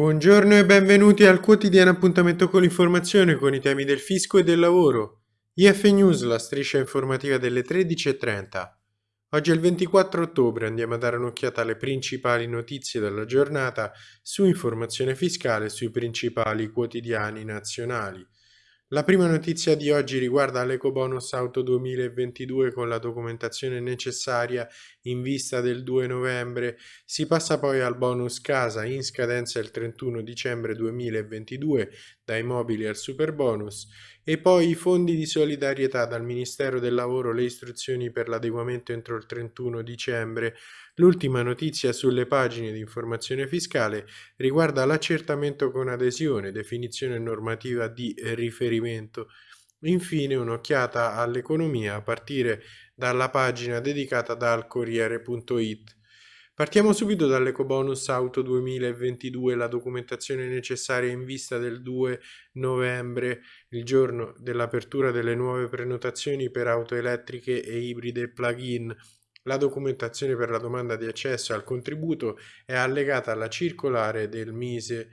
Buongiorno e benvenuti al quotidiano appuntamento con l'informazione con i temi del fisco e del lavoro. IF News, la striscia informativa delle 13.30. Oggi è il 24 ottobre, andiamo a dare un'occhiata alle principali notizie della giornata su informazione fiscale sui principali quotidiani nazionali. La prima notizia di oggi riguarda l'Ecobonus Auto 2022 con la documentazione necessaria in vista del 2 novembre. Si passa poi al bonus casa in scadenza il 31 dicembre 2022 dai mobili al super bonus e poi i fondi di solidarietà dal Ministero del Lavoro le istruzioni per l'adeguamento entro il 31 dicembre L'ultima notizia sulle pagine di informazione fiscale riguarda l'accertamento con adesione, definizione normativa di riferimento. Infine un'occhiata all'economia a partire dalla pagina dedicata dal Corriere.it. Partiamo subito dall'Ecobonus Auto 2022, la documentazione necessaria in vista del 2 novembre, il giorno dell'apertura delle nuove prenotazioni per auto elettriche e ibride plug-in. La documentazione per la domanda di accesso al contributo è allegata alla circolare del MISE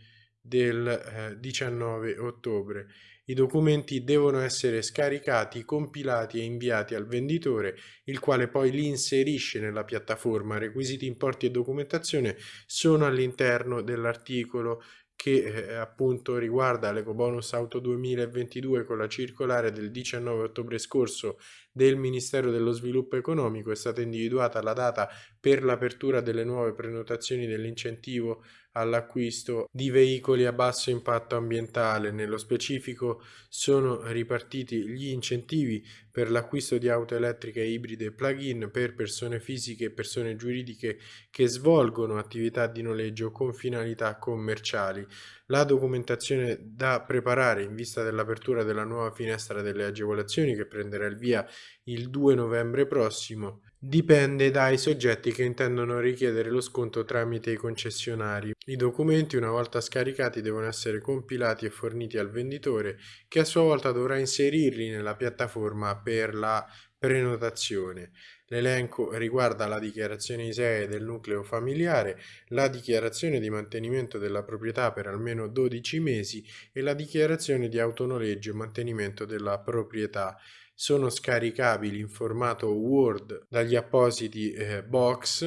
del eh, 19 ottobre. I documenti devono essere scaricati, compilati e inviati al venditore, il quale poi li inserisce nella piattaforma. Requisiti, importi e documentazione sono all'interno dell'articolo che eh, appunto riguarda l'Ecobonus Auto 2022 con la circolare del 19 ottobre scorso del Ministero dello Sviluppo Economico è stata individuata la data per l'apertura delle nuove prenotazioni dell'incentivo all'acquisto di veicoli a basso impatto ambientale. Nello specifico sono ripartiti gli incentivi per l'acquisto di auto elettriche ibride plug-in per persone fisiche e persone giuridiche che svolgono attività di noleggio con finalità commerciali. La documentazione da preparare in vista dell'apertura della nuova finestra delle agevolazioni che prenderà il via il 2 novembre prossimo dipende dai soggetti che intendono richiedere lo sconto tramite i concessionari. I documenti una volta scaricati devono essere compilati e forniti al venditore che a sua volta dovrà inserirli nella piattaforma per la prenotazione. L'elenco riguarda la dichiarazione ISEE del nucleo familiare, la dichiarazione di mantenimento della proprietà per almeno 12 mesi e la dichiarazione di autonoleggio e mantenimento della proprietà. Sono scaricabili in formato Word dagli appositi eh, box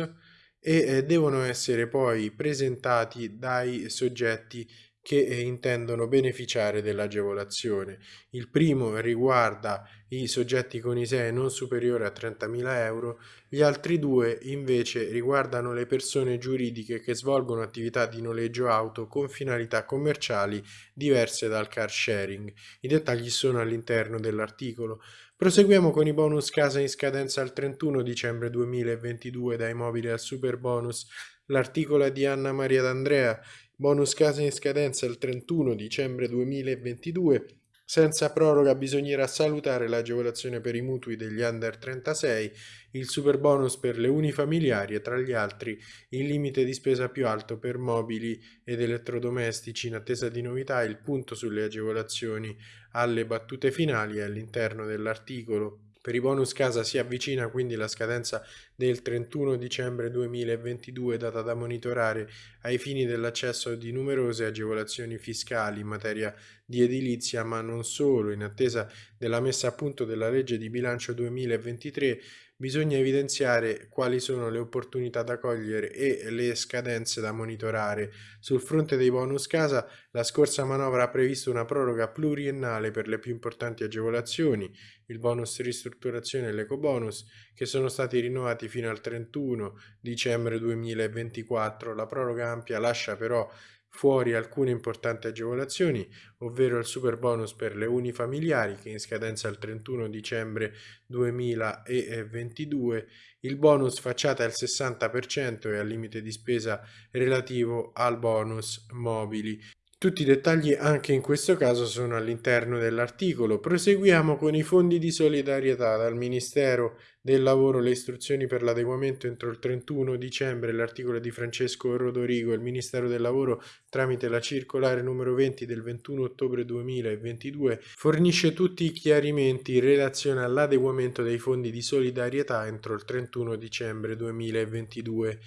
e eh, devono essere poi presentati dai soggetti che eh, intendono beneficiare dell'agevolazione. Il primo riguarda i soggetti con ISEE non superiore a 30.000 euro, gli altri due invece riguardano le persone giuridiche che svolgono attività di noleggio auto con finalità commerciali diverse dal car sharing. I dettagli sono all'interno dell'articolo. Proseguiamo con i bonus casa in scadenza al 31 dicembre 2022 dai mobili al super bonus. L'articolo di Anna Maria D'Andrea bonus casa in scadenza il 31 dicembre 2022, senza proroga bisognerà salutare l'agevolazione per i mutui degli under 36, il super bonus per le unifamiliari e tra gli altri il limite di spesa più alto per mobili ed elettrodomestici in attesa di novità, il punto sulle agevolazioni alle battute finali all'interno dell'articolo. Per i bonus casa si avvicina quindi la scadenza del 31 dicembre 2022 data da monitorare ai fini dell'accesso di numerose agevolazioni fiscali in materia di edilizia ma non solo. In attesa della messa a punto della legge di bilancio 2023 bisogna evidenziare quali sono le opportunità da cogliere e le scadenze da monitorare. Sul fronte dei bonus casa, la scorsa manovra ha previsto una proroga pluriennale per le più importanti agevolazioni, il bonus ristrutturazione e l'ecobonus, che sono stati rinnovati fino al 31 dicembre 2024. La proroga ampia lascia però fuori alcune importanti agevolazioni, ovvero il super bonus per le unifamiliari che in scadenza il 31 dicembre 2022, il bonus facciata al 60% e al limite di spesa relativo al bonus mobili. Tutti i dettagli anche in questo caso sono all'interno dell'articolo. Proseguiamo con i fondi di solidarietà dal Ministero del Lavoro, le istruzioni per l'adeguamento entro il 31 dicembre, l'articolo di Francesco Rodorigo, il Ministero del Lavoro tramite la circolare numero 20 del 21 ottobre 2022 fornisce tutti i chiarimenti in relazione all'adeguamento dei fondi di solidarietà entro il 31 dicembre 2022.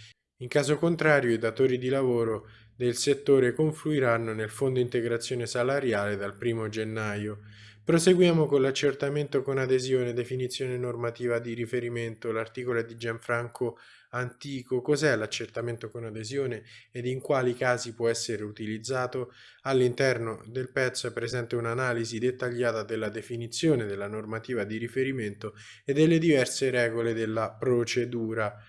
In caso contrario i datori di lavoro del settore confluiranno nel Fondo Integrazione Salariale dal 1 gennaio. Proseguiamo con l'accertamento con adesione, definizione normativa di riferimento. L'articolo è di Gianfranco Antico. Cos'è l'accertamento con adesione ed in quali casi può essere utilizzato? All'interno del pezzo è presente un'analisi dettagliata della definizione della normativa di riferimento e delle diverse regole della procedura.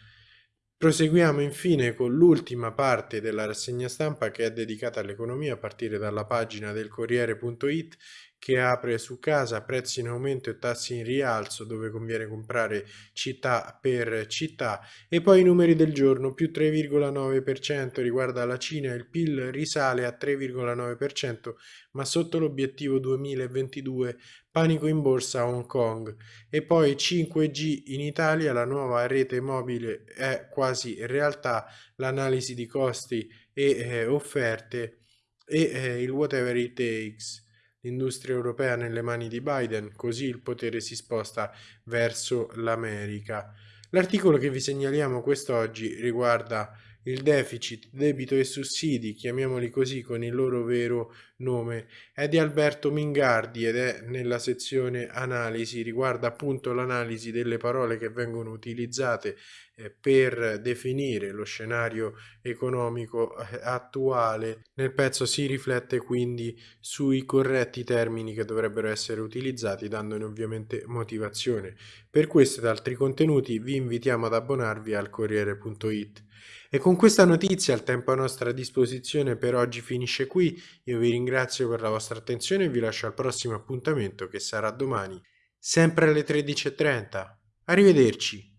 Proseguiamo infine con l'ultima parte della rassegna stampa che è dedicata all'economia a partire dalla pagina del Corriere.it che apre su casa, prezzi in aumento e tassi in rialzo dove conviene comprare città per città. E poi i numeri del giorno più 3,9% riguarda la Cina il PIL risale a 3,9% ma sotto l'obiettivo 2022 panico in borsa a Hong Kong. E poi 5G in Italia la nuova rete mobile è quasi realtà l'analisi di costi e eh, offerte e eh, il whatever it takes l'industria europea nelle mani di Biden, così il potere si sposta verso l'America. L'articolo che vi segnaliamo quest'oggi riguarda il deficit, debito e sussidi, chiamiamoli così con il loro vero nome, è di Alberto Mingardi ed è nella sezione analisi, riguarda appunto l'analisi delle parole che vengono utilizzate eh, per definire lo scenario economico eh, attuale. Nel pezzo si riflette quindi sui corretti termini che dovrebbero essere utilizzati, dandone ovviamente motivazione. Per questo ed altri contenuti vi invitiamo ad abbonarvi al Corriere.it. E con questa notizia il tempo a nostra disposizione per oggi finisce qui, io vi ringrazio per la vostra attenzione e vi lascio al prossimo appuntamento che sarà domani, sempre alle 13.30. Arrivederci!